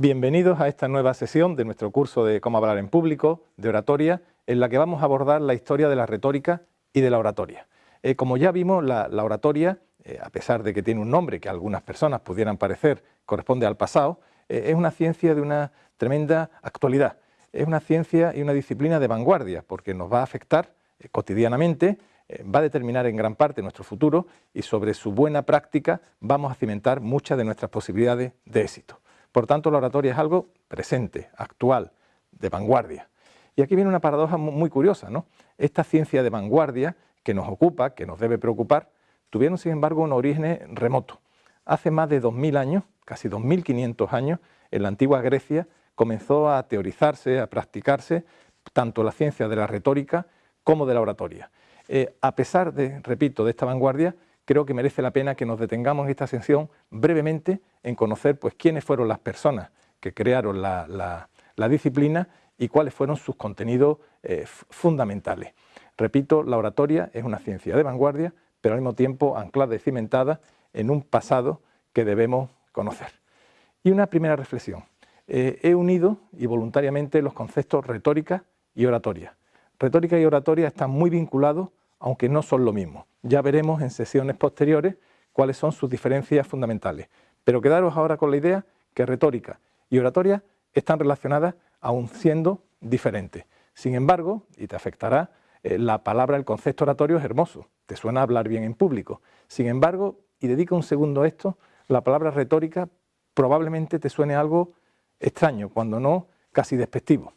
Bienvenidos a esta nueva sesión de nuestro curso de Cómo hablar en público, de oratoria, en la que vamos a abordar la historia de la retórica y de la oratoria. Eh, como ya vimos, la, oratoria, eh, a pesar de que tiene un nombre que a algunas personas pudieran parecer corresponde al pasado, eh, es una ciencia de una tremenda actualidad. Es una ciencia y una disciplina de vanguardia, porque nos va a afectar cotidianamente, va a determinar en gran parte nuestro futuro y sobre su buena práctica vamos a cimentar muchas de nuestras posibilidades de éxito. Por tanto, la oratoria es algo presente, actual, de vanguardia. Y aquí viene una paradoja muy curiosa, ¿no? Esta ciencia de vanguardia que nos ocupa, que nos debe preocupar, tuvieron sin embargo un origen remoto. Hace más de 2.000 años, casi 2.500 años, en la antigua Grecia comenzó a teorizarse, a practicarse tanto la ciencia de la retórica como de la oratoria. Eh, a pesar de, repito, de esta vanguardia, creo que merece la pena que nos detengamos en esta sesión brevemente en conocer pues, quiénes fueron las personas que crearon la, disciplina y cuáles fueron sus contenidos eh, fundamentales. Repito, la oratoria es una ciencia de vanguardia, pero al mismo tiempo anclada y cimentada en un pasado que debemos conocer. Y una primera reflexión. Eh, he unido y voluntariamente los conceptos retórica y oratoria. Retórica y oratoria están muy vinculados aunque no son lo mismo. Ya veremos en sesiones posteriores cuáles son sus diferencias fundamentales. Pero quedaros ahora con la idea que retórica y oratoria están relacionadas aún siendo diferentes. Sin embargo, y te afectará, eh, la palabra, el concepto oratorio es hermoso, te suena hablar bien en público. Sin embargo, y dedica un segundo a esto, la palabra retórica probablemente te suene algo extraño, cuando no casi despectivo.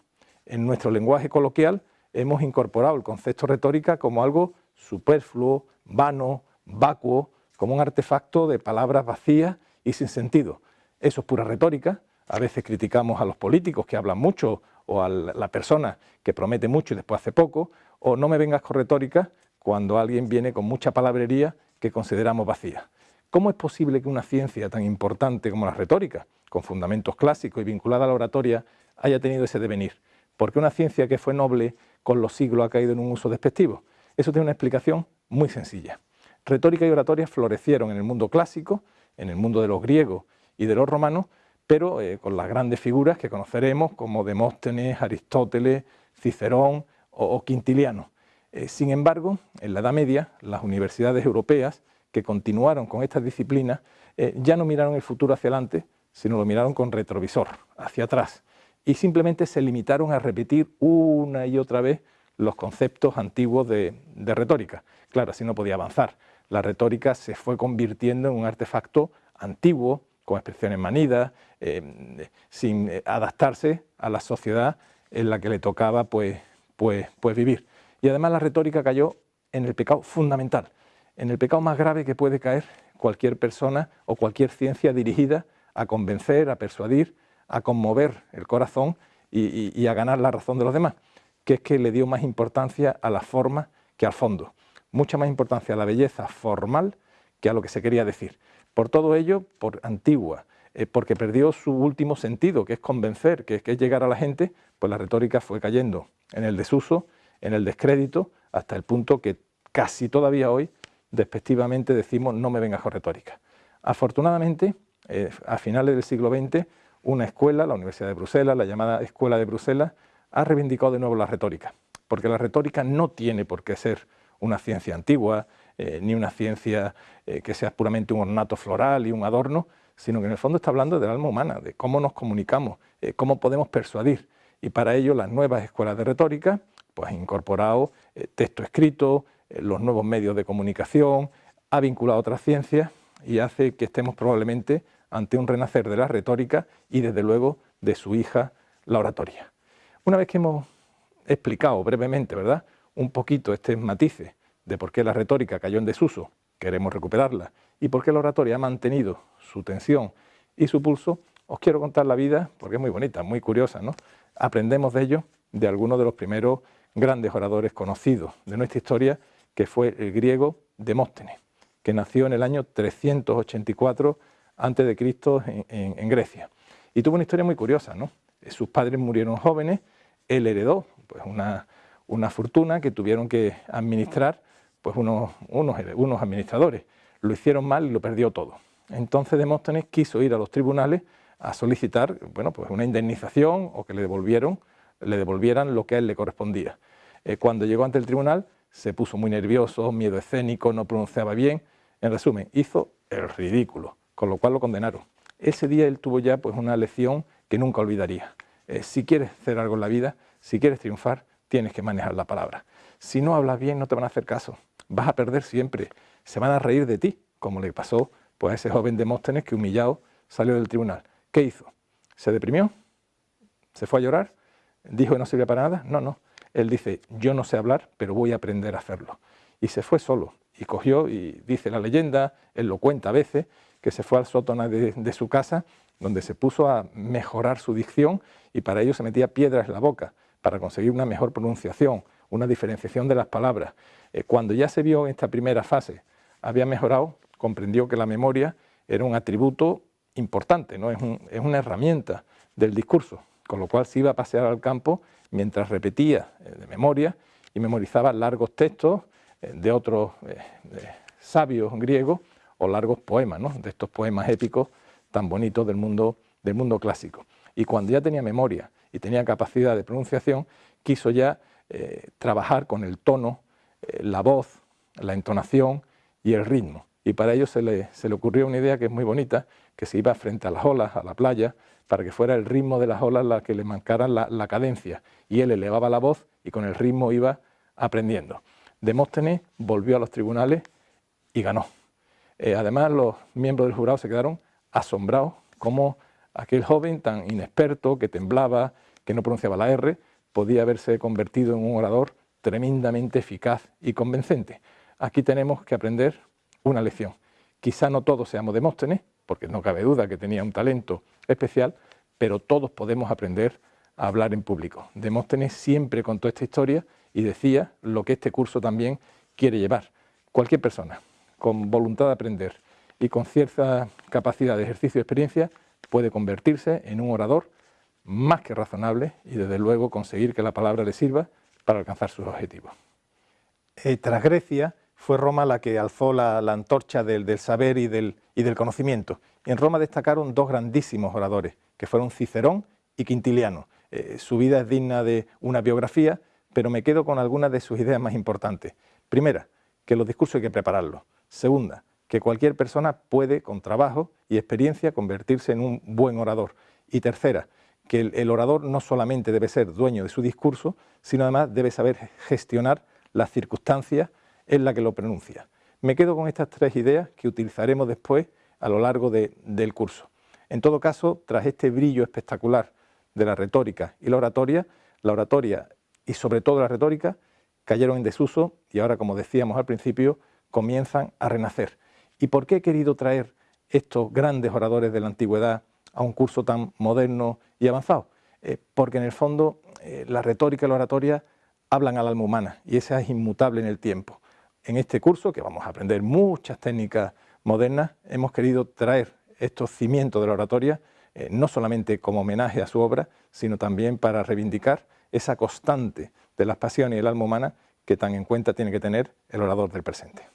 En nuestro lenguaje coloquial hemos incorporado el concepto retórica como algo superfluo, vano, vacuo, como un artefacto de palabras vacías y sin sentido. Eso es pura retórica. A veces criticamos a los políticos que hablan mucho o a la persona que promete mucho y después hace poco, o no me vengas con retórica cuando alguien viene con mucha palabrería que consideramos vacía. ¿Cómo es posible que una ciencia tan importante como la retórica, con fundamentos clásicos y vinculada a la oratoria, haya tenido ese devenir? ¿Por qué una ciencia que fue noble con los siglos ha caído en un uso despectivo? Eso tiene una explicación muy sencilla. Retórica y oratoria florecieron en el mundo clásico, en el mundo de los griegos y de los romanos, pero eh, con las grandes figuras que conoceremos como Demóstenes, Aristóteles, Cicerón o, Quintiliano. Eh, sin embargo, en la Edad Media, las universidades europeas que continuaron con estas disciplinas eh, ya no miraron el futuro hacia adelante, sino lo miraron con retrovisor, hacia atrás, y simplemente se limitaron a repetir una y otra vez los conceptos antiguos de, retórica. Claro, así no podía avanzar. La retórica se fue convirtiendo en un artefacto antiguo, con expresiones manidas, eh, sin eh, adaptarse a la sociedad en la que le tocaba pues, pues, pues vivir. Y además la retórica cayó en el pecado fundamental, en el pecado más grave que puede caer cualquier persona o cualquier ciencia dirigida a convencer, a persuadir, a conmover el corazón y, a ganar la razón de los demás, que es que le dio más importancia a la forma que al fondo, mucha más importancia a la belleza formal que a lo que se quería decir. Por todo ello, por antigua, eh, porque perdió su último sentido, que es convencer, que, es llegar a la gente, pues la retórica fue cayendo en el desuso, en el descrédito, hasta el punto que casi todavía hoy despectivamente decimos no me vengas con retórica. Afortunadamente, eh, a finales del siglo XX, una escuela, la Universidad de Bruselas, la llamada Escuela de Bruselas, ha reivindicado de nuevo la retórica, porque la retórica no tiene por qué ser una ciencia antigua, eh, ni una ciencia eh, que sea puramente un ornato floral y un adorno, sino que en el fondo está hablando del alma humana, de cómo nos comunicamos, eh, cómo podemos persuadir. Y para ello las nuevas escuelas de retórica pues, han incorporado texto escrito, los nuevos medios de comunicación, ha vinculado otras ciencias y hace que estemos probablemente ante un renacer de la retórica y desde luego de su hija, la oratoria. Una vez que hemos explicado brevemente, ¿verdad?, un poquito este matices de por qué la retórica cayó en desuso, queremos recuperarla, y por qué la oratoria ha mantenido su tensión y su pulso, os quiero contar la vida, porque es muy bonita, muy curiosa, ¿no? Aprendemos de ello de algunos de los primeros grandes oradores conocidos de nuestra historia, que fue el griego Demóstenes, que nació en el año 384 antes de Cristo en, Grecia. Y tuvo una historia muy curiosa, ¿no? Sus padres murieron jóvenes, él heredó pues, una, una fortuna que tuvieron que administrar pues, unos, unos, unos administradores. Lo hicieron mal y lo perdió todo. Entonces Demóstenes quiso ir a los tribunales a solicitar bueno, pues una indemnización o que le, le devolvieran lo que a él le correspondía. Eh, cuando llegó ante el tribunal se puso muy nervioso, miedo escénico, no pronunciaba bien, en resumen, hizo el ridículo, con lo cual lo condenaron. Ese día él tuvo ya pues, una lección que nunca olvidaría. Eh, si quieres hacer algo en la vida, si quieres triunfar, tienes que manejar la palabra. Si no hablas bien, no te van a hacer caso. Vas a perder siempre. Se van a reír de ti, como le pasó pues, a ese joven Demóstenes que humillado salió del tribunal. ¿Qué hizo? ¿Se deprimió? ¿Se fue a llorar? ¿Dijo que no sirve para nada? No, no. Él dice, yo no sé hablar, pero voy a aprender a hacerlo. Y se fue solo, y cogió, y dice la leyenda, él lo cuenta a veces, que se fue al sótano de, su casa, donde se puso a mejorar su dicción, y para ello se metía piedras en la boca, para conseguir una mejor pronunciación, una diferenciación de las palabras. Eh, cuando ya se vio en esta primera fase, había mejorado, comprendió que la memoria era un atributo importante, ¿no? es, es una herramienta del discurso, con lo cual se iba a pasear al campo mientras repetía eh, de memoria y memorizaba largos textos eh, de otros sabios griegos o largos poemas, de estos poemas épicos tan bonitos del mundo, del mundo clásico. Y cuando ya tenía memoria y tenía capacidad de pronunciación, quiso ya trabajar con el tono, la voz, la entonación y el ritmo. Y para ello se le, se le ocurrió una idea que es muy bonita, que se iba frente a las olas, a la playa, para que fuera el ritmo de las olas la que le marcaran la, cadencia. Y él elevaba la voz y con el ritmo iba aprendiendo. Demóstenes volvió a los tribunales y ganó. Eh, además, los miembros del jurado se quedaron asombrados como aquel joven tan inexperto, que temblaba, que no pronunciaba la R, podía haberse convertido en un orador tremendamente eficaz y convincente. Aquí tenemos que aprender una lección. Quizá no todos seamos Demóstenes, porque no cabe duda que tenía un talento especial, pero todos podemos aprender a hablar en público. Demóstenes siempre contó esta historia y decía lo que este curso también quiere llevar. Cualquier persona con voluntad de aprender y con cierta capacidad de ejercicio y experiencia puede convertirse en un orador más que razonable y desde luego conseguir que la palabra le sirva para alcanzar sus objetivos. Eh, tras Grecia, fue Roma la que alzó la, antorcha del, saber y del, conocimiento. en Roma destacaron dos grandísimos oradores, que fueron Cicerón y Quintiliano. Eh, su vida es digna de una biografía, pero me quedo con algunas de sus ideas más importantes. Primera, que los discursos hay que prepararlos. Segunda, que cualquier persona puede, con trabajo y experiencia, convertirse en un buen orador. Y tercera, que el orador no solamente debe ser dueño de su discurso, sino además debe saber gestionar las circunstancias es la que lo pronuncia. Me quedo con estas tres ideas que utilizaremos después a lo largo del curso. En todo caso, tras este brillo espectacular de la retórica y la oratoria, la oratoria y sobre todo la retórica cayeron en desuso y ahora, como decíamos al principio, comienzan a renacer. ¿Y por qué he querido traer estos grandes oradores de la antigüedad a un curso tan moderno y avanzado? Eh, porque en el fondo eh, la retórica y la oratoria hablan al alma humana y esa es inmutable en el tiempo en este curso, que vamos a aprender muchas técnicas modernas, hemos querido traer estos cimientos de la oratoria, eh, no solamente como homenaje a su obra, sino también para reivindicar esa constante de las pasiones y el alma humana que tan en cuenta tiene que tener el orador del presente.